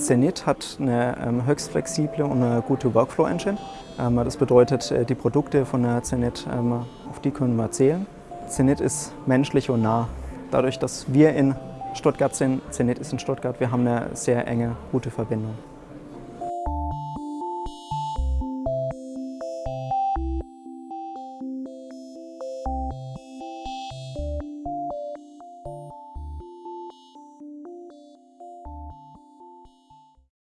Zenit hat eine ähm, höchst flexible und eine gute Workflow-Engine. Ähm, das bedeutet, äh, die Produkte von der Zenit, ähm, auf die können wir zählen. Zenit ist menschlich und nah. Dadurch, dass wir in Stuttgart sind, Zenit ist in Stuttgart, wir haben eine sehr enge, gute Verbindung.